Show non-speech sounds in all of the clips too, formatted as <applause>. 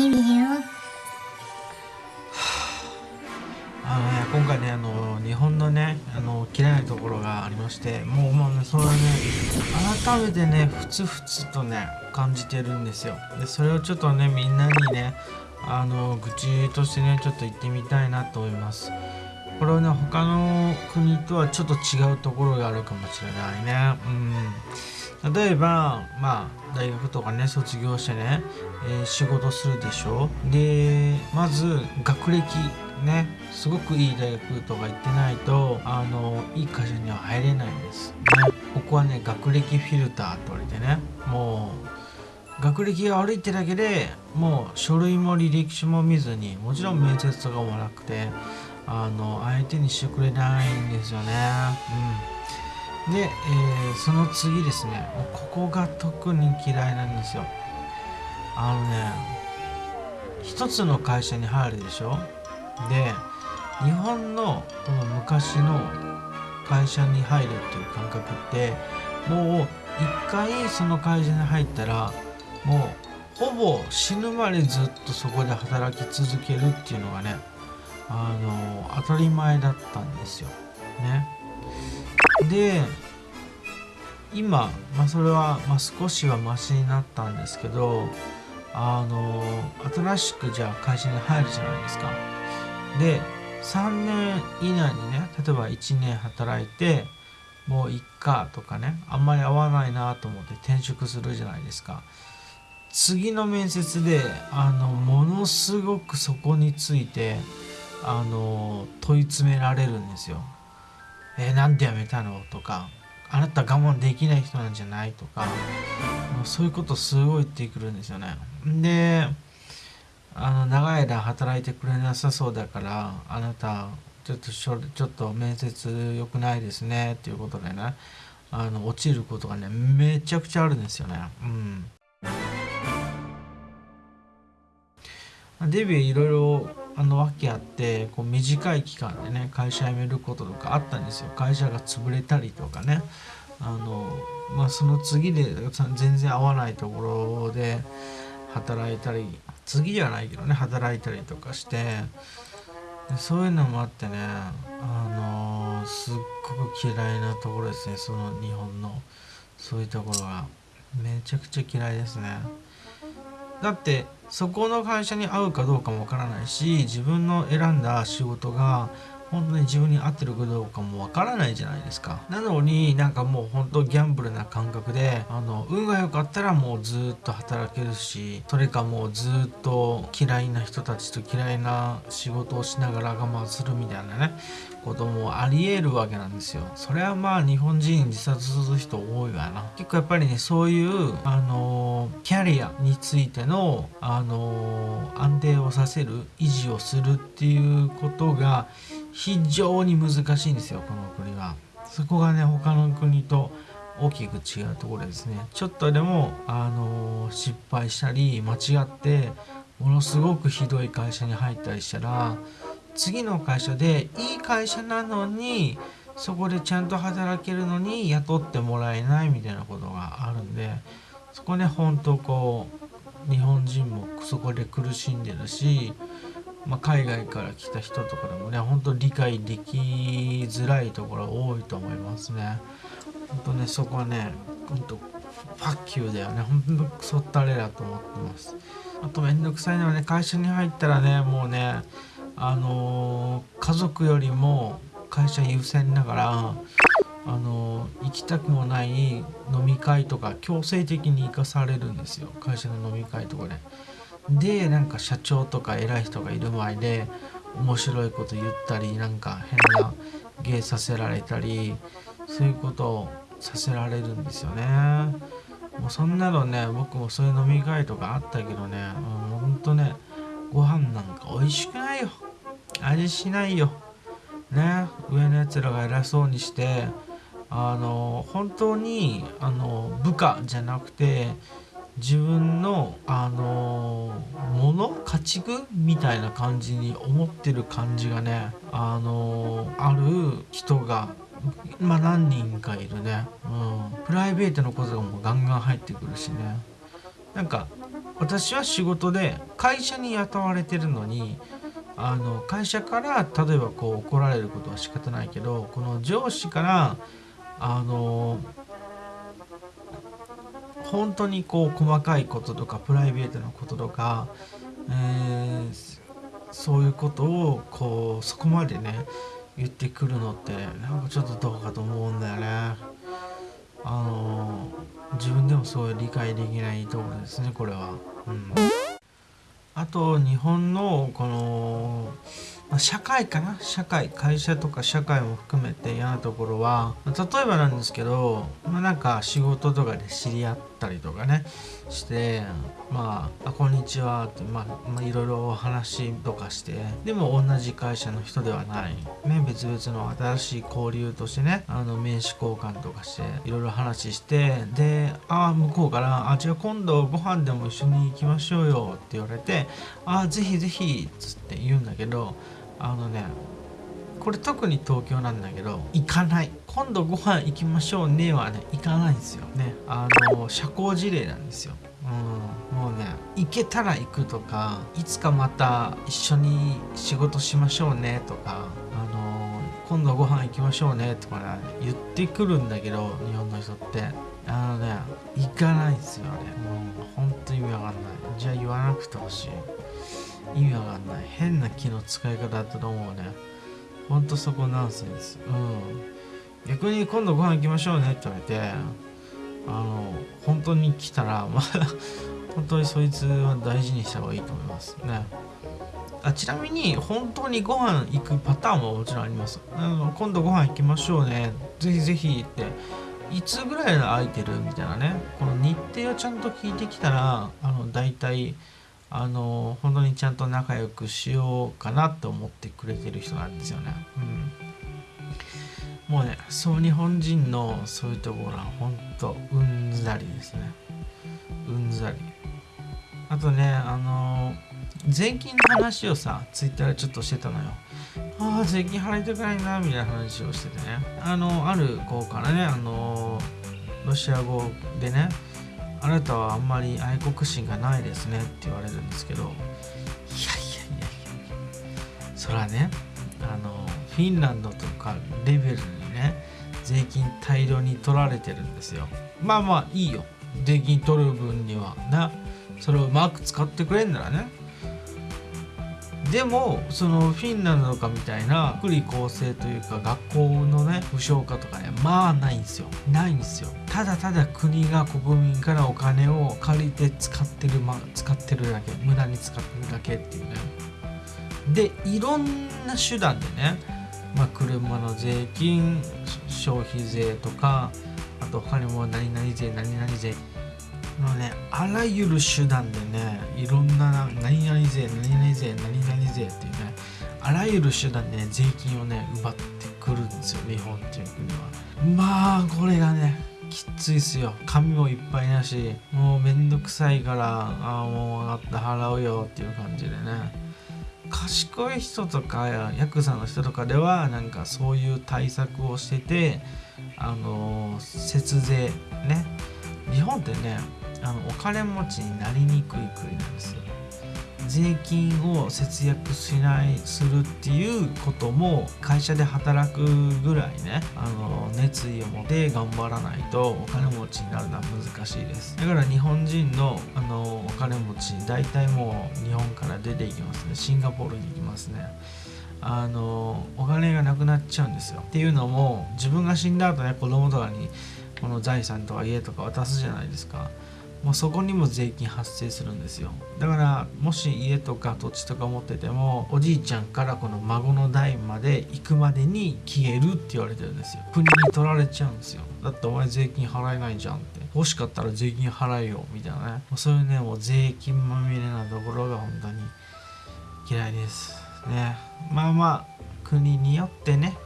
日々をあのね、今回ねあの日本のねあの嫌いなところがありましてもうもうねそれはね改めてねふつふつとね感じてるんですよ。でそれをちょっとねみんなにねあの愚痴としてねちょっと言ってみたいなと思います。これはね他の国とはちょっと違うところがあるかもしれないね。うん。例えばまあ大学とかね卒業してね、えー仕事するでしょ？でまず学歴ねすごくいい大学とか行ってないとあのいい会社には入れないんです、ね、ここはね学歴フィルターと言われてねもう学歴が悪いってだけでもう書類も履歴書も見ずにもちろん面接とかもなくてあの相手にしてくれないんですよね。うん。で、えーその次ですねここが特に嫌いなんですよあのね一つの会社に入るでしょ？で日本のこの昔の会社に入るっていう感覚ってもう一回その会社に入ったらもうほぼ死ぬまでずっとそこで働き続けるっていうのがねあの当たり前だったんですよ。ね。で今、まあ、それは、まあ、少しはマシになったんですけどあの新しくじゃあ会社に入るじゃないですか。で3年以内にね例えば1年働いてもういっかとかねあんまり合わないなと思って転職するじゃないですか次の面接であのものすごくそこについてあの問い詰められるんですよ。えーなんで辞めたの？とかあなた我慢できない人なんじゃない？とかもうそういうことすごい言ってくるんですよね。であの長い間働いてくれなさそうだからあなたちょっとちょっと面接良くないですねっていうことでねあの落ちることがねめちゃくちゃあるんですよね。うんデビューいろいろあの訳あってこう短い期間でね会社辞めることとかあったんですよ。会社が潰れたりとかね。あの、まあ、その次で全然合わないところで働いたり次じゃないけどね働いたりとかしてそういうのもあってねあのすっごく嫌いなところですねその日本の。そういうところが。めちゃくちゃ嫌いですね。だってそこの会社に合うかどうかもわからないし自分の選んだ仕事が本当に自分に合ってるかどうかもわからないじゃないですか。なのになんかもう本当ギャンブルな感覚であの運が良かったらもうずっと働けるしそれかもうずっと嫌いな人たちと嫌いな仕事をしながら我慢するみたいなねこともありえるわけなんですよ。それはまあ日本人自殺する人多いわな。結構やっぱりねそういうあのキャリアについてのあの安定をさせる維持をするっていうことが非常に難しいんですよこの国はそこがね他の国と大きく違うところですね。ちょっとでもあの失敗したり間違ってものすごくひどい会社に入ったりしたら次の会社でいい会社なのにそこでちゃんと働けるのに雇ってもらえないみたいなことがあるんでそこね本当こう日本人もそこで苦しんでるし、まあ、海外から来た人とかでもね本当理解できづらいところ多いと思いますね。本当ねそこはね本当ファッキューだよね本当クソったれだと思ってます。あとめんどくさいのはね会社に入ったらねもうねあのー家族よりも会社優先だから、あのー行きたくもない飲み会とか強制的に行かされるんですよ会社の飲み会とかで。でなんか社長とか偉い人がいる前で面白いこと言ったりなんか変な芸させられたりそういうことをさせられるんですよね。もうそんなのね僕もそういう飲み会とかあったけどねも、う、ほんとねご飯なんか美味しくないよ味しないよね上のやつらが偉そうにしてあの本当にあの部下じゃなくて自分のあのもの家畜みたいな感じに思ってる感じがねあのある人がまあ何人かいるね、うん、プライベートのことがもうガンガン入ってくるしね。なんか私は仕事で会社に雇われてるのにあの会社から例えばこう怒られることは仕方ないけどこの上司からあの本当にこう細かいこととかプライベートなこととか、えー、そういうことをこうそこまでね言ってくるのってなんかちょっとどうかと思うんだよね。あの自分でもそう理解できないところですねこれは。うんあと日本のこのまあ、社会かな？社会会社とか社会も含めて嫌なところは例えばなんですけど、まあ、なんか仕事とかで知り合ってたりとかねしてまあ「あこんにちは」って、まあ、いろいろお話とかしてでも同じ会社の人ではない、ね、別々の新しい交流としてねあの名刺交換とかしていろいろ話してでああ向こうから「あじゃあ今度ご飯でも一緒に行きましょうよ」って言われて「ああぜひぜひ」っつって言うんだけどあのねこれ特に東京なんだけど行かない。今度ご飯行きましょうねはね行かないんですよ。ねあの社交辞令なんですよ。うん、もうね行けたら行くとかいつかまた一緒に仕事しましょうねとかあの今度ご飯行きましょうねとか、ね、言ってくるんだけど日本の人って。あのね行かないんですよねもう本当に意味わかんない。じゃあ言わなくてほしい。意味わかんない。変な気の使い方だったと思うね。ほんとそこナンセンスうん。逆に今度ご飯行きましょうねって言われてあの本当に来たら <laughs> まあ本当にそいつは大事にした方がいいと思いますね。あちなみに本当にご飯行くパターンももちろんあります。あの今度ご飯行きましょうね。ぜひぜひっていつぐらい空いてるみたいなね。この日程をちゃんと聞いてきたらあの大体あの本当にちゃんと仲良くしようかなと思ってくれてる人なんですよね。うん、もうねそう日本人のそういうところは本当うんざりですね。うんざり。あとねあの税金の話をさツイッターでちょっとしてたのよ。ああ税金払いたくないなみたいな話をしててねあのある子からねあのロシア語でねあなたはあんまり愛国心がないですねって言われるんですけどいやいやいやいやそらねあのフィンランドとかレベルにね税金大量に取られてるんですよ。まあまあいいよ。税金取る分にはな。それをうまく使ってくれんならね。でもそのフィンランドとかみたいな福利厚生というか学校のね無償化とかねまあないんですよ。ないんですよ。ただただ国が国民からお金を借りて使ってる、ま、使ってるだけ無駄に使ってるだけっていうね。でいろんな手段でね、まあ、車の税金消費税とかあと他にも何々税何々税。のねあらゆる手段でねいろんな何々税何々税何々税っていうねあらゆる手段でね税金をね奪ってくるんですよ日本っていう国は。まあこれがねきついっすよ。紙もいっぱいだしもうめんどくさいからああもう分かった払うよっていう感じでね。賢い人とかヤクザの人とかではなんかそういう対策をしててあの節税ね。日本ってねあのお金持ちになりにくい国なんですよ。税金を節約しないするっていうことも会社で働くぐらいねあの熱意を持って頑張らないとお金持ちになるのは難しいです。だから日本人のあのお金持ち大体もう日本から出ていきますねシンガポールに行きますね。あのお金がなくなっちゃうんですよ。っていうのも自分が死んだ後ね子供とかにこの財産とか家とか渡すじゃないですか。もうそこにも税金発生するんですよ。だからもし家とか土地とか持っててもおじいちゃんからこの孫の代まで行くまでに消えるって言われてるんですよ。国に取られちゃうんですよ。だってお前税金払えないじゃんって。欲しかったら税金払えよみたいなね。もうそういうねもう税金まみれなところが本当に嫌いですね。まあまあ国によってね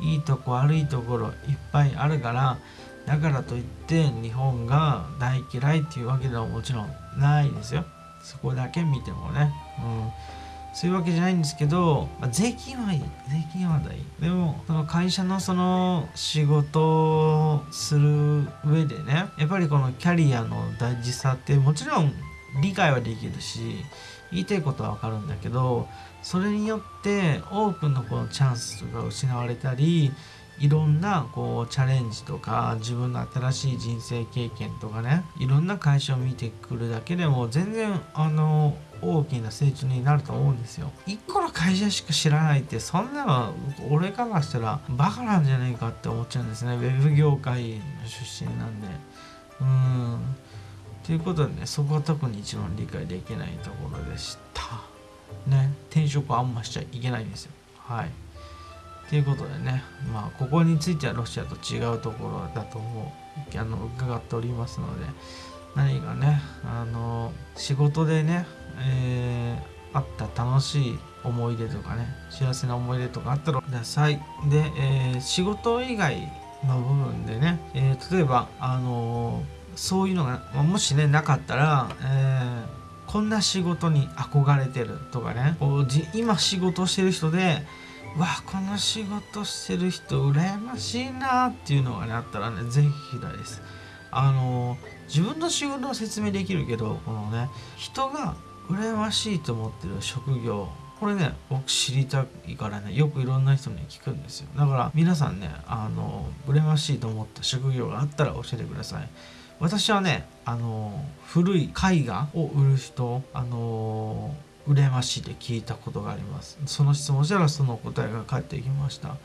いいとこ悪いところいっぱいあるからだからといって日本が大嫌いっていうわけではもちろんないですよ。そこだけ見てもね、うん、そういうわけじゃないんですけど、まあ、税金はいい。税金は大い。でもその会社のその仕事をする上でねやっぱりこのキャリアの大事さってもちろん理解はできるし言いたいことは分かるんだけどそれによって多くのこのチャンスが失われたりいろんなこうチャレンジとか自分の新しい人生経験とかねいろんな会社を見てくるだけでも全然あの大きな成長になると思うんですよ。一個の会社しか知らないってそんなの俺からしたらバカなんじゃないかって思っちゃうんですねウェブ業界の出身なんで。うんということでねそこは特に一番理解できないところでした。ね転職はあんましちゃいけないんですよ。はい。ということでね、まあ、ここについてはロシアと違うところだと思う、あの、伺っておりますので、何かね、あの、仕事でね、えー、あった楽しい思い出とかね、幸せな思い出とかあったらください。で、えー、仕事以外の部分でね、えー、例えば、あのそういうのが、もしね、なかったら、えこんな仕事に憧れてるとかね、こう今仕事してる人で、わこの仕事してる人羨ましいなっていうのがねあったらねぜひ聞です。あの自分の仕事を説明できるけどこのね人が羨ましいと思ってる職業これね僕知りたいからねよくいろんな人に聞くんですよ。だから皆さんねあの羨ましいと思った職業があったら教えてください。私はねあの古い絵画を売る人あの羨ましいで聞いたことがあります。その質問したらその答えが返ってきました。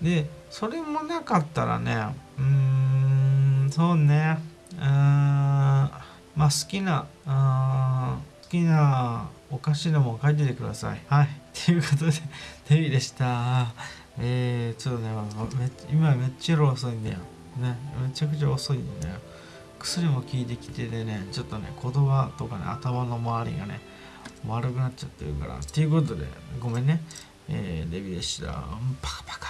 でそれもなかったらねうーんそうねうんまあ好きな好きなお菓子でも書いててください。はい。ということでテビでした。えー、ちょっとね今めっちゃ遅いんだよ。ねめちゃくちゃ遅いんだよ。薬も効いてきてでねちょっとね言葉とかね頭の周りがね悪くなっちゃってるから。ということで、ごめんね。えー、デビでした。パカパカ。